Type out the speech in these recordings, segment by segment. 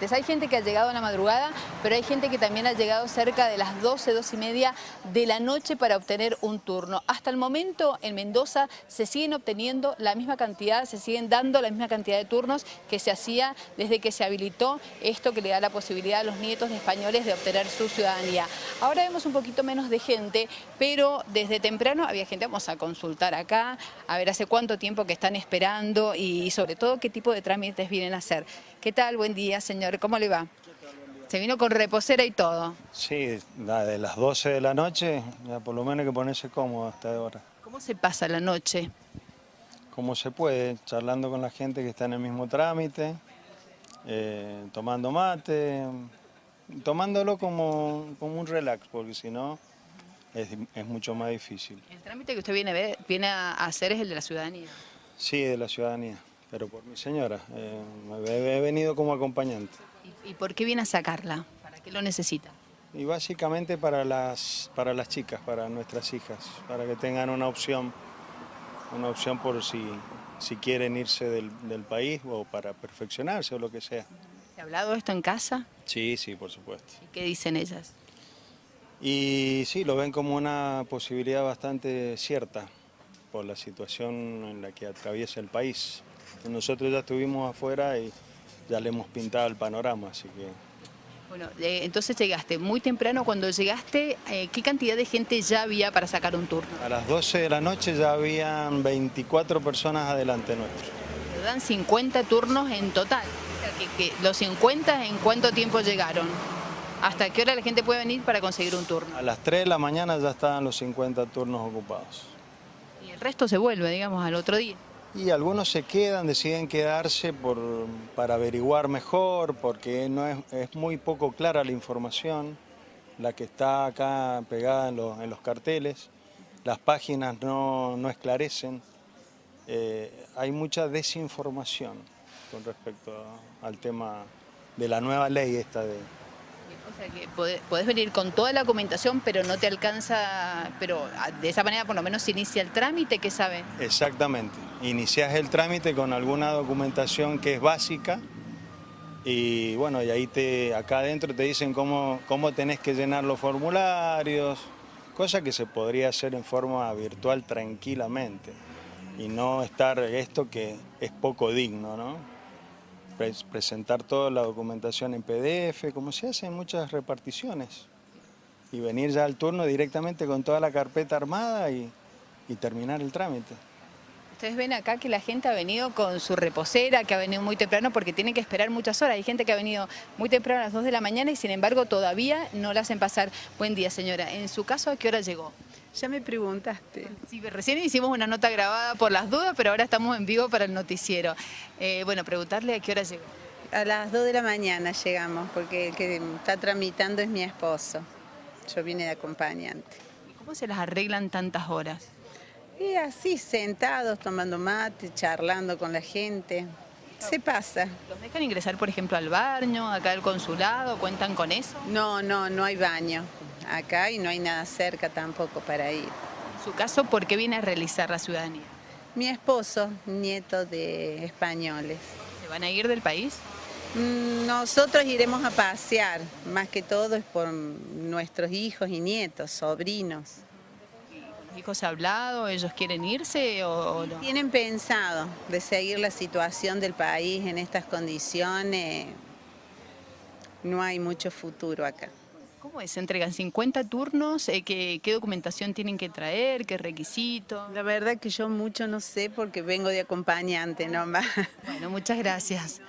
Hay gente que ha llegado a la madrugada, pero hay gente que también ha llegado cerca de las 12, 12 y media de la noche para obtener un turno. Hasta el momento en Mendoza se siguen obteniendo la misma cantidad, se siguen dando la misma cantidad de turnos que se hacía desde que se habilitó esto que le da la posibilidad a los nietos de españoles de obtener su ciudadanía. Ahora vemos un poquito menos de gente, pero desde temprano había gente, vamos a consultar acá, a ver hace cuánto tiempo que están esperando y sobre todo qué tipo de trámites vienen a hacer. ¿Qué tal? Buen día, señor. ¿Cómo le va? Se vino con reposera y todo. Sí, de las 12 de la noche, ya por lo menos hay que ponerse cómodo hasta ahora. ¿Cómo se pasa la noche? Como se puede, charlando con la gente que está en el mismo trámite, eh, tomando mate, tomándolo como, como un relax, porque si no es, es, mucho más difícil. ¿El trámite que usted viene a, ver, viene a hacer es el de la ciudadanía? Sí, de la ciudadanía pero por mi señora. Eh, he, venido como acompañante. ¿Y, por qué viene a sacarla? ¿Para qué lo necesita? Y básicamente para las, para las chicas, para nuestras hijas, para que tengan una opción, una opción por si, si quieren irse del, del país o para perfeccionarse o lo que sea. ¿Se ha hablado esto en casa? Sí, sí, por supuesto. ¿Y qué dicen ellas? Y sí, lo ven como una posibilidad bastante cierta por la situación en la que atraviesa el país. Nosotros ya estuvimos afuera y ya le hemos pintado el panorama, así que... Bueno, eh, entonces llegaste muy temprano, cuando llegaste, eh, ¿qué cantidad de gente ya había para sacar un turno? A las 12 de la noche ya habían 24 personas adelante nuestro. dan 50 turnos en total. que, ¿Los 50 en cuánto tiempo llegaron? ¿Hasta qué hora la gente puede venir para conseguir un turno? A las 3 de la mañana ya estaban los 50 turnos ocupados. ¿Y el resto se vuelve, digamos, al otro día? Y algunos se quedan, deciden quedarse por, para averiguar mejor, porque no es, muy poco clara la información, la que está acá pegada en, en los carteles, las páginas no, no esclarecen, eh, hay mucha desinformación con respecto al tema de la nueva ley esta de, o sea que podés, venir con toda la documentación, pero no te alcanza, pero de esa manera por lo menos se inicia el trámite, ¿qué sabe? Exactamente, inicias el trámite con alguna documentación que es básica y bueno, y ahí te, acá adentro te dicen cómo, cómo tenés que llenar los formularios, cosa que se podría hacer en forma virtual tranquilamente y no estar esto que es poco digno, ¿no? presentar toda la documentación en PDF, como se hace en muchas reparticiones, y venir ya al turno directamente con toda la carpeta armada y, terminar el trámite. Ustedes ven acá que la gente ha venido con su reposera, que ha venido muy temprano porque tiene que esperar muchas horas. Hay gente que ha venido muy temprano a las 2 de la mañana y sin embargo todavía no la hacen pasar. Buen día señora, en su caso ¿a qué hora llegó? Ya me preguntaste. Sí, recién hicimos una nota grabada por las dudas, pero ahora estamos en vivo para el noticiero. Eh, bueno, preguntarle a qué hora llegó. A las 2 de la mañana llegamos, porque el que está tramitando es mi esposo. Yo vine de acompañante. ¿Cómo se las arreglan tantas horas? Y así, sentados, tomando mate, charlando con la gente. Se pasa. ¿Los dejan ingresar, por ejemplo, al baño, acá al consulado? ¿Cuentan con eso? No, no, no hay baño acá y no hay nada cerca tampoco para ir. En su caso, ¿por qué viene a realizar la ciudadanía? Mi esposo, nieto de españoles. ¿Se van a ir del país? Mm, nosotros iremos a pasear, más que todo es por nuestros hijos y nietos, sobrinos. ¿Los hijos han hablado? ¿Ellos quieren irse o, no? Tienen pensado de seguir la situación del país en estas condiciones. No hay mucho futuro acá. ¿Cómo es? ¿Se entregan 50 turnos? Eh, ¿qué, documentación tienen que traer? ¿Qué requisitos? La verdad que yo mucho no sé porque vengo de acompañante nomás. Bueno, muchas gracias.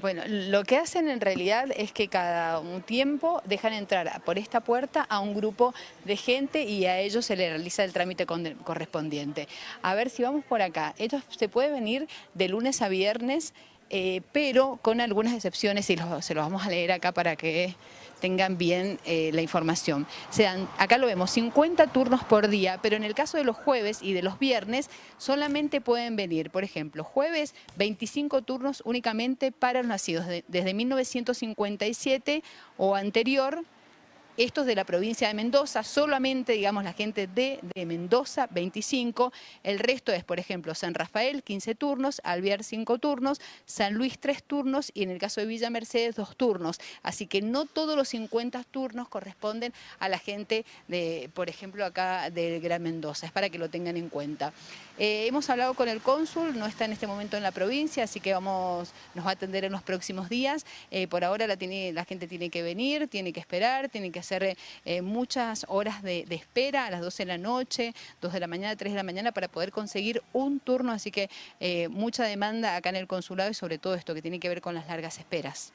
Bueno, lo que hacen en realidad es que cada un tiempo dejan entrar por esta puerta a un grupo de gente y a ellos se les realiza el trámite correspondiente. A ver si vamos por acá. Ellos se puede venir de lunes a viernes, eh, pero con algunas excepciones y se los vamos a leer acá para que tengan bien eh, la información. Sean, acá lo vemos, 50 turnos por día, pero en el caso de los jueves y de los viernes solamente pueden venir, por ejemplo, jueves 25 turnos únicamente para los nacidos desde 1957 o anterior, Estos de la provincia de Mendoza, solamente, digamos, la gente de, Mendoza, 25. El resto es, por ejemplo, San Rafael, 15 turnos, Alvear, 5 turnos, San Luis, 3 turnos y en el caso de Villa Mercedes, 2 turnos. Así que no todos los 50 turnos corresponden a la gente, de, por ejemplo, acá del Gran Mendoza. Es para que lo tengan en cuenta. Eh, hemos hablado con el cónsul, no está en este momento en la provincia, así que vamos, nos va a atender en los próximos días. Eh, por ahora la gente tiene que venir, tiene que esperar, tiene que hacer eh, muchas horas de, de, espera a las 12 de la noche, 2 de la mañana, 3 de la mañana para poder conseguir un turno, así que mucha demanda acá en el consulado y sobre todo esto que tiene que ver con las largas esperas.